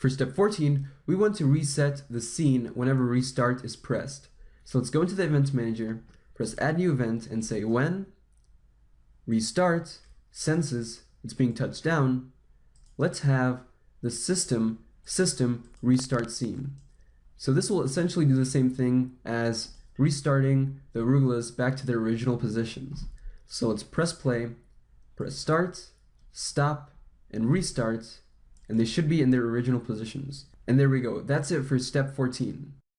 For step 14, we want to reset the scene whenever restart is pressed. So let's go into the event manager, press add new event and say when restart senses it's being touched down, let's have the system system restart scene. So this will essentially do the same thing as restarting the arugulas back to their original positions. So let's press play, press start, stop, and restart, and they should be in their original positions. And there we go. That's it for step 14.